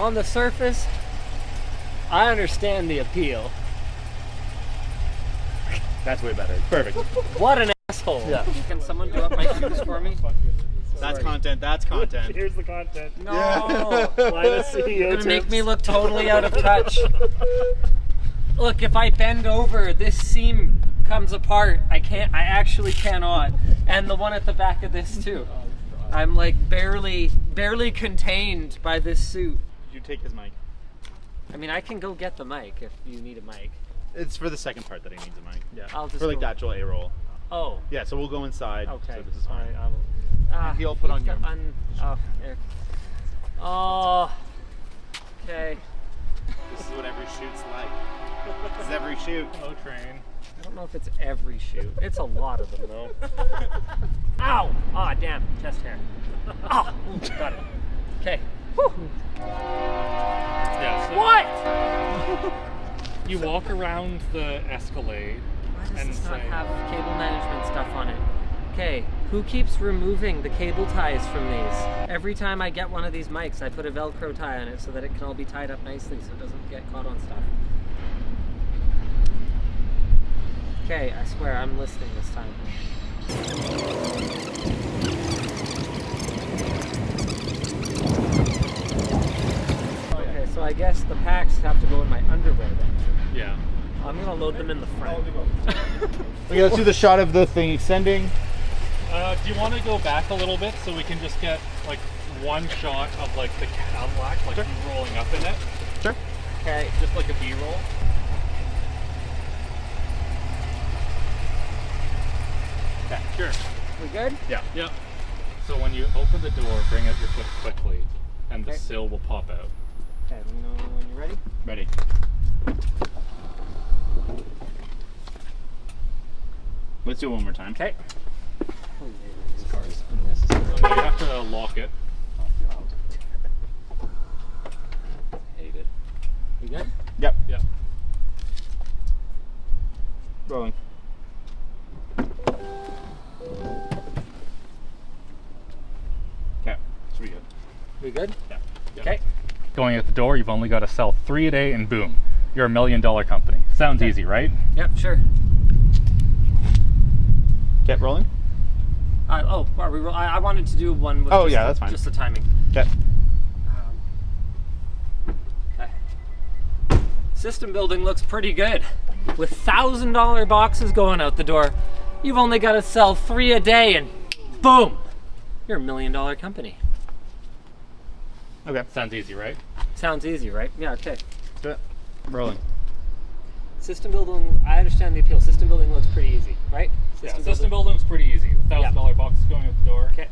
on the surface, I understand the appeal. That's way better. Perfect. What an asshole. Yeah. Can someone do up my shoes for me? That's content. That's content. Here's the content. No. Why the CEO You're gonna make me look totally out of touch. Look, if I bend over, this seam comes apart. I can't, I actually cannot. And the one at the back of this too. I'm like barely, barely contained by this suit. Did you take his mic? I mean, I can go get the mic if you need a mic. It's for the second part that he needs a mic. Yeah. I'll just for like go- the actual A roll. Oh, Yeah. So we'll go inside. okay. So this is fine. Alright, I will. Ah, he'll put on you've your- un- oh, there. Oh, okay. This is what every shoot's like. this is every shoot. Oh, train. I don't know if it's every shoot. It's a lot of them though. Ow! Ah, damn, chest hair. Ah, ooh, got it. Okay. Yeah. So What? You walk around the Escalade. Why does And this not say- have cable management stuff on it? Okay, who keeps removing the cable ties from these? Every time I get one of these mics, I put a Velcro tie on it so that it can all be tied up nicely so it doesn't get caught on stuff. Okay, I swear I'm listening this time. Okay, so I guess the packs have to go in my underwear then. Yeah. I'm gonna load them in the front. Okay, let's do the shot of the thing extending. Uh, do you want to go back a little bit so we can just get like one shot of like the Cadillac, like you rolling up in it, Sure. Okay, just like a B-roll? Okay, Sure. we good? Yeah. Yep. So when you open the door, bring out your foot quickly, and the sill will pop out. Okay, let me know when you're ready. Ready. Let's do it one more time. Okay. This car is unnecessary. You have to lock it. Hate it. We good? Yep. Yep. Rolling. Okay. Should be good. We good? Yeah. Yeah. Okay. Going out the door, you've only got to sell three a day, and boom, you're a million dollar company. Sounds easy, right? Yep, sure. Get rolling. Uh, oh, are we, ro- I, I wanted to do one with Oh, just yeah, the, that's fine. just the timing. Okay. Um, okay. System building looks pretty good. With thousand dollar boxes going out the door, you've only got to sell three a day, and boom, you're a million dollar company. Okay. Sounds easy, right? Sounds easy, right? Yeah. Okay. Do it. Rolling. System building, I understand the appeal. System building looks pretty easy, right? yeah, system building's pretty easy. Thousand dollar boxes going out the door. Okay.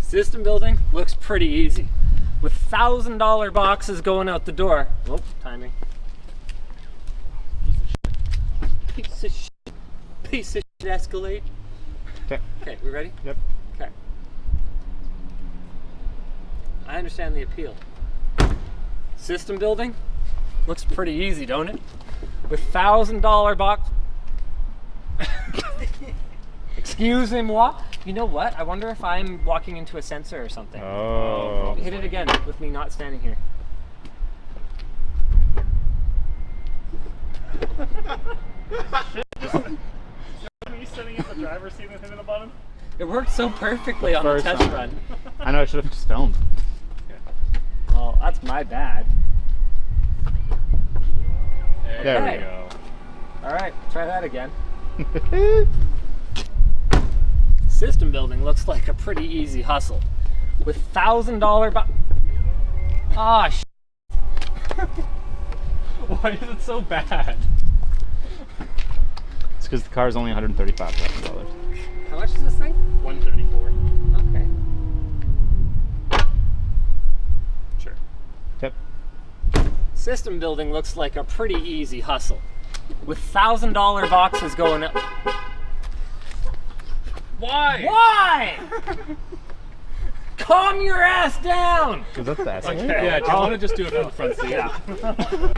System building looks pretty easy. With thousand dollar boxes going out the door. Oh, timing. Piece of shit. Piece of shit. Piece of shit Escalade. Okay. Okay, we ready? Yep. Okay. I understand the appeal. System building looks pretty easy, don't it? With thousand dollar box. Excuse me, moi. You know what? I wonder if I'm walking into a sensor or something. Oh. Hit it again with me not standing here. you sitting in the driver's seat with him in the bottom? It worked so perfectly on the test time. run. I know I should have just filmed. Well, that's my bad. There, There we we go. All right, try that again. System building looks like a pretty easy hustle. With thousand dollar bo- Ah, sh- Why is it so bad? it's because the car is only $135,000. how much is this System building looks like a pretty easy hustle. With thousand dollar boxes going up. Why? Why? Calm your ass down! Because that's the Okay. Yeah, do you oh. want to just do it from the front seat? Yeah.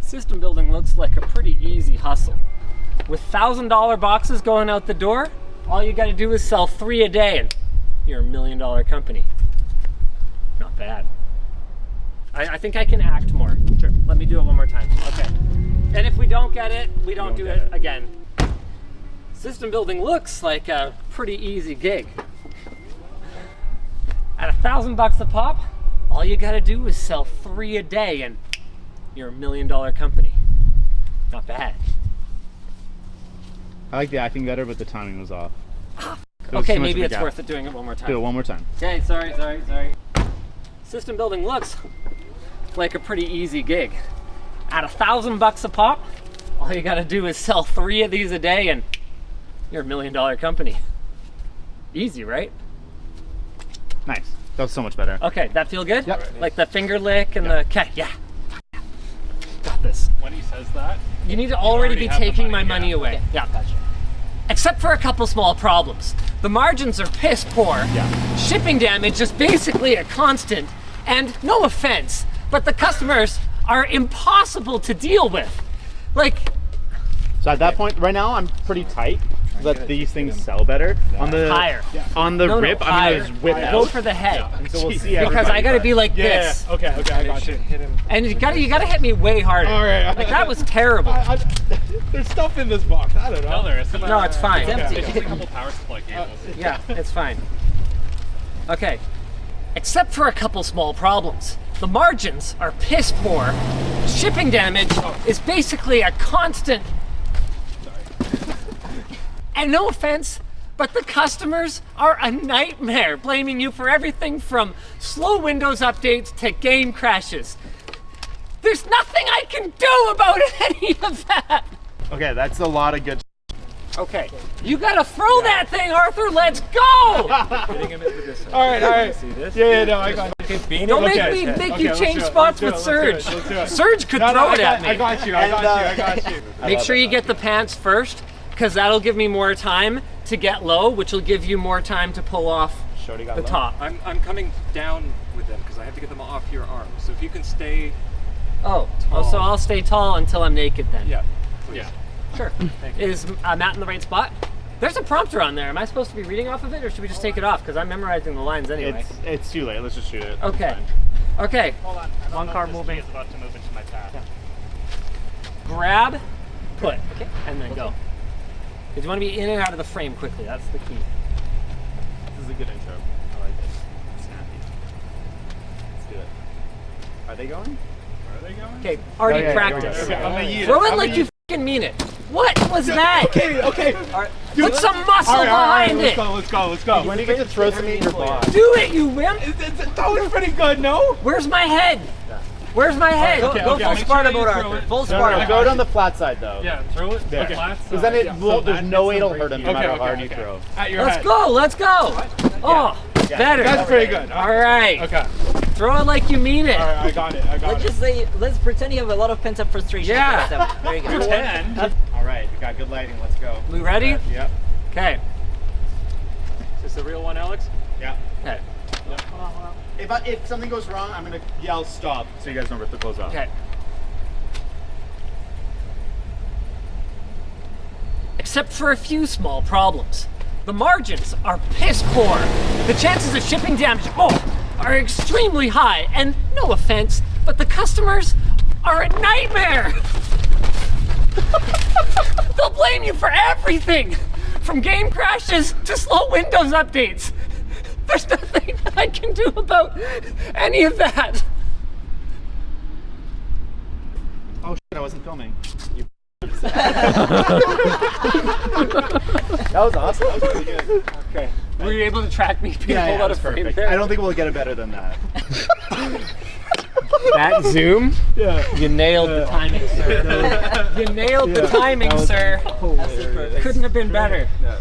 System building looks like a pretty easy hustle. With thousand dollar boxes going out the door, all you gotta do is sell three a day and you're a million dollar company. Not bad. I, I think I can act more. Sure. Let me do it one more time. Okay. And if we don't get it, we don't, don't do it it. again. System building looks like a pretty easy gig. At a thousand bucks a pop, all you gotta do is sell three a day and you're a million dollar company. Not bad. I like the acting better, but the timing was off. There was Okay, maybe it's gap. worth it doing it one more time. Do it one more time. Okay, sorry, sorry, sorry. System building looks like a pretty easy gig. At a thousand bucks a pop, all you gotta do is sell three of these a day and you're a million dollar company. Easy, right? Nice. That was so much better. Okay, that feel good? Yep. Like the finger lick and the, okay, yeah. Got this. When he says that, You need to already, already be taking money, my money yeah. away. Yeah, gotcha. Except for a couple small problems. The margins are piss poor. Yeah. Shipping damage is basically a constant. And no offense, but the customers are impossible to deal with. Like, So at that point, right now, I'm pretty tight. Let these things sell better. On the Higher. on the no, no, rip, I'm higher. gonna just whip Go out. for the head. And so we'll see Because I gotta but- be like yeah, this. yeah. Okay, okay, I got you. Hit him. And you gotta, you gotta hit me way harder. All right. Like, that was terrible. I, I, there's stuff in this box. I don't know. No, there isn't. No, it's fine. Okay, empty. It's just a couple power supply uh, cables. Yeah, it's fine. Okay. Except for a couple small problems. The margins are piss poor. Shipping damage is basically a constant. And no offense, but the customers are a nightmare, blaming you for everything from slow Windows updates to game crashes. There's nothing I can do about any of that. Okay, that's a lot of good. Okay, you gotta throw that thing, Arthur. Let's go! All right, all right. See this? Yeah, yeah, no, I got. Don't make Okay, me okay. make Okay, you change spots with do it, let's Surge. do it, let's Surge could No, no, throw I it got, at me. I got you. I got you. I got you. Make sure you get the pants first, because that'll give me more time to get low, which will give you more time to pull off Shorty got the low. top. I'm, I'm coming down with them because I have to get them off your arm. So if you can stay, Oh, oh, so I'll stay tall until I'm naked then. yeah, please. Yeah. Sure. Is uh, Matt in the right spot? There's a prompter on there. Am I supposed to be reading off of it, or should we just take it off? Because I'm memorizing the lines anyway. It's it's too late. Let's just shoot it. Okay. Okay. Hold on. One car moving. is about to move into my path. Grab, put, okay. and then go. Because you want to be in and out of the frame quickly. That's the key. This is a good intro. I like it. Snappy. Let's do it. Are they going? Where are they going? Okay. Already Oh, yeah, practice. yeah, yeah, yeah. I'm gonna. Throw it I'm like you yeet fucking mean it. What was that? Okay, okay. Put some muscle All right, all right, behind let's it. go, let's go, let's go. When do you get to throw something in your box? Do it, you wimp. That was pretty good, no? Where's my head? Where's my head? Okay, Go okay, full make Sparta mode, Arthur. it. Full No, Sparta. no, throw it on the flat side though. Yeah, throw it. There. Okay. Because then it Yeah, will, so there's no way it'll hurt him no matter how hard you throw. At your Let's head. go. Let's go. Oh, better. That's pretty good. All right. Okay. Throw it like you mean it. All right, I got it. I got Let's it. just say, let's pretend you have a lot of pent-up frustration. Yeah. So, Very good. Pretend. All right, we got good lighting. Let's go. We ready? Yep. Okay. Is this the real one, Alex? Yeah. Okay. If I, if something goes wrong, I'm gonna yell stop so you guys know where to close off. Okay. Except for a few small problems. The margins are piss poor. The chances of shipping damage oh, are extremely high. And no offense, but the customers are a nightmare. They'll blame you for everything, from game crashes to slow Windows updates. There's nothing I can do about any of that. Oh shit, I wasn't filming. You that was awesome. That was really good. Okay. Were you able to track me being Yeah, yeah, out of perfect. there? I don't think we'll get it better than that. that zoom, Yeah. you nailed the timing, sir. you nailed the timing, sir. That's. Couldn't have been better. Yeah.